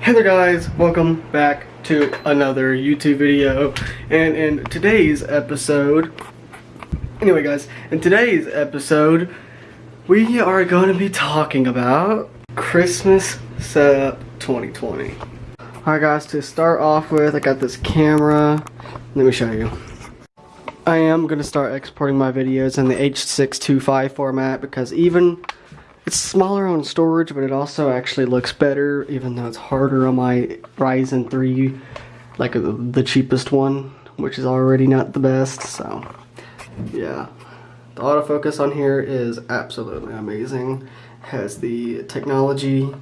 Hey there guys, welcome back to another YouTube video. And in today's episode, anyway guys, in today's episode, we are going to be talking about Christmas setup 2020. Alright guys, to start off with, I got this camera. Let me show you. I am going to start exporting my videos in the H625 format because even it's smaller on storage, but it also actually looks better, even though it's harder on my Ryzen 3, like uh, the cheapest one, which is already not the best, so yeah. The autofocus on here is absolutely amazing. Has the technology,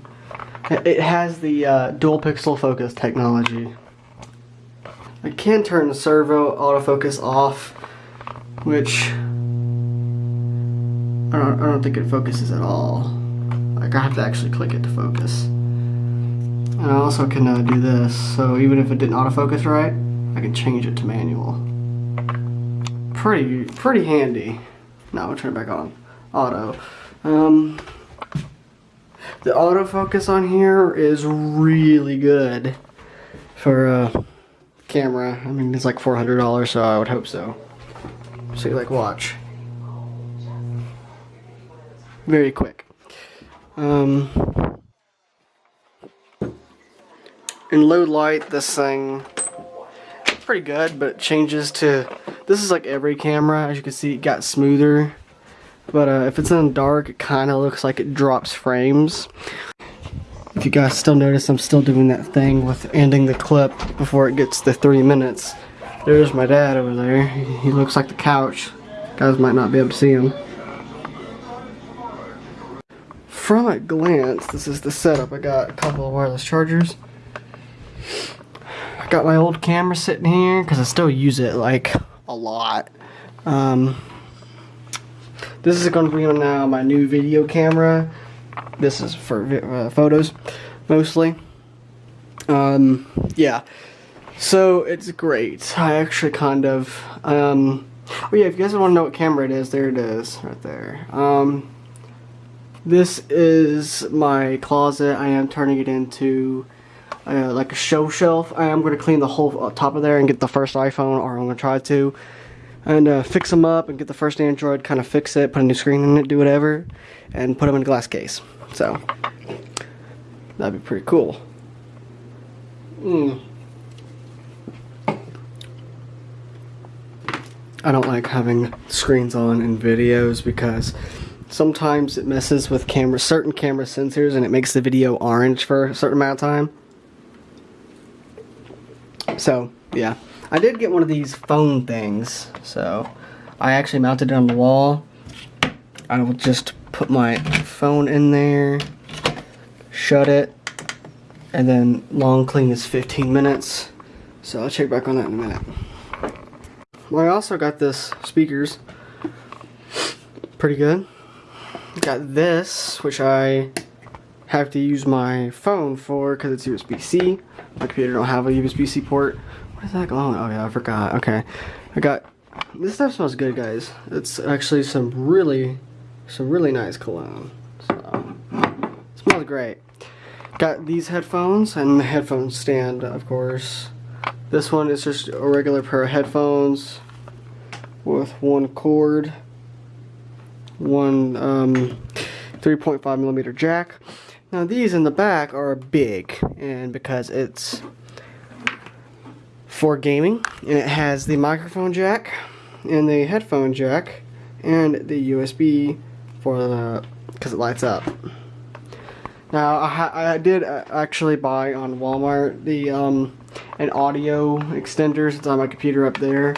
it has the uh, dual pixel focus technology. I can turn the servo autofocus off, which I don't, I don't think it focuses at all. Like I have to actually click it to focus. And I also can uh, do this, so even if it didn't autofocus right, I can change it to manual. Pretty, pretty handy. Now we'll turn it back on. Auto. Um, the autofocus on here is really good for a camera. I mean, it's like $400, so I would hope so. So like, watch very quick. Um, in low light, this thing pretty good, but it changes to. This is like every camera, as you can see, it got smoother. But uh, if it's in dark, it kind of looks like it drops frames. If you guys still notice, I'm still doing that thing with ending the clip before it gets to three minutes. There's my dad over there. He looks like the couch. guys might not be able to see him from a glance, this is the setup. I got a couple of wireless chargers. I got my old camera sitting here because I still use it like a lot. Um, this is going to be on now my new video camera. This is for uh, photos mostly. Um, yeah. So it's great. I actually kind of, um, oh yeah, if you guys want to know what camera it is, there it is, right there. Um, this is my closet. I am turning it into uh, like a show shelf. I am going to clean the whole uh, top of there and get the first iPhone, or I'm going to try to. And uh, fix them up and get the first Android, kind of fix it, put a new screen in it, do whatever, and put them in a glass case. So, that'd be pretty cool. Mm. I don't like having screens on in videos because sometimes it messes with camera certain camera sensors and it makes the video orange for a certain amount of time. So yeah. I did get one of these phone things so I actually mounted it on the wall. I will just put my phone in there shut it and then long clean is 15 minutes. So I'll check back on that in a minute. Well I also got this speakers. Pretty good Got this, which I have to use my phone for because it's USB-C. My computer don't have a USB-C port. What is that going? Oh yeah, I forgot. Okay, I got this stuff smells good, guys. It's actually some really, some really nice cologne. So, smells great. Got these headphones and the headphone stand, of course. This one is just a regular pair of headphones with one cord one um, 3.5 millimeter jack. Now these in the back are big, and because it's for gaming, and it has the microphone jack, and the headphone jack, and the USB for the, because it lights up. Now I, I did uh, actually buy on Walmart the um, an audio extender. It's on my computer up there,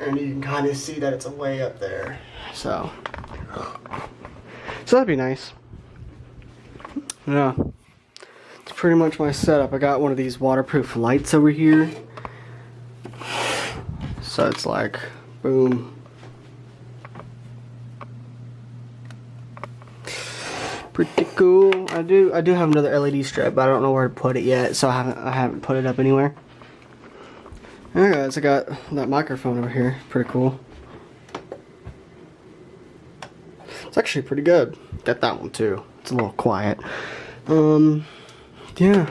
and you can kind of see that it's way up there. So so that'd be nice. Yeah. It's pretty much my setup. I got one of these waterproof lights over here. So it's like, boom. Pretty cool. I do I do have another LED strip, but I don't know where to put it yet, so I haven't I haven't put it up anywhere. Alright guys, I got that microphone over here. Pretty cool. It's actually pretty good. Got that one too. It's a little quiet. Um, yeah.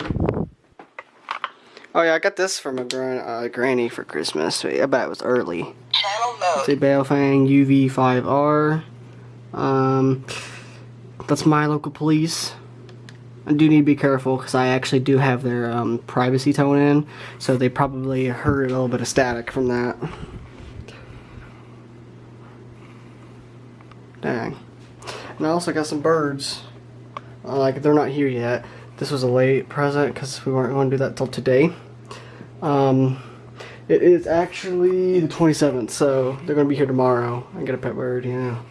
Oh yeah, I got this from a gran uh, granny for Christmas. I bet it was early. Channel mode. It's a Baofeng UV5R. Um, that's my local police. I do need to be careful because I actually do have their um, privacy tone in, so they probably heard a little bit of static from that. Dang. And I also got some birds. Uh, like, they're not here yet. This was a late present because we weren't going to do that till today. Um, it is actually the 27th, so they're going to be here tomorrow. I get a pet bird, yeah.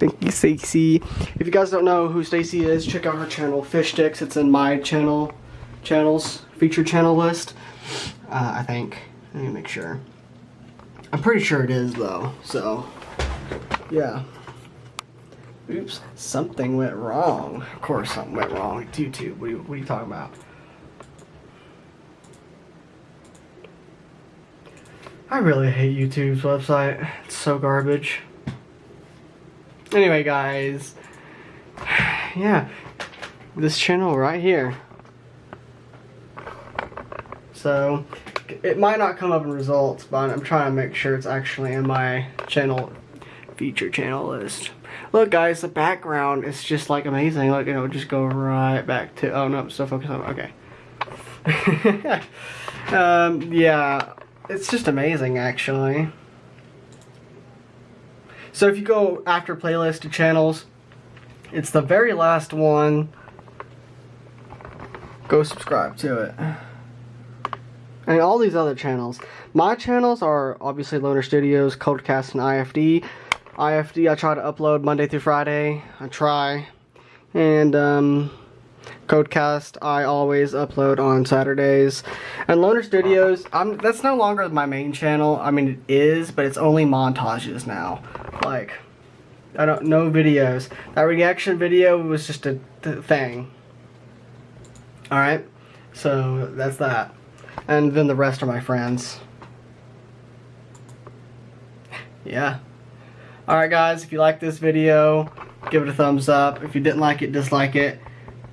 Thank you, Stacy. If you guys don't know who Stacy is, check out her channel, Fish Sticks. It's in my channel, channels, featured channel list. Uh, I think. Let me make sure. I'm pretty sure it is, though. So, yeah. Oops, something went wrong. Of course something went wrong. It's YouTube. What are you, what are you talking about? I really hate YouTube's website. It's so garbage. Anyway, guys. Yeah. This channel right here. So, it might not come up in results, but I'm trying to make sure it's actually in my channel feature channel list. Look guys, the background is just like amazing. Look, know, just go right back to, oh no, still focus on, okay. um, yeah, it's just amazing actually. So if you go after playlist to channels, it's the very last one. Go subscribe to it. And all these other channels. My channels are obviously Loner Studios, Codecast, and IFD. IFD I try to upload Monday through Friday. I try. And um, Codecast I always upload on Saturdays. And Loner Studios, I'm, that's no longer my main channel. I mean it is, but it's only montages now. Like, I don't, no videos. That reaction video was just a th thing. Alright, so that's that. And then the rest are my friends. Yeah. Alright guys, if you like this video, give it a thumbs up. If you didn't like it, dislike it.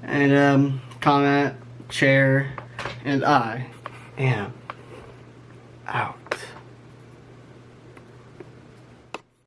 And um, comment, share, and I am out.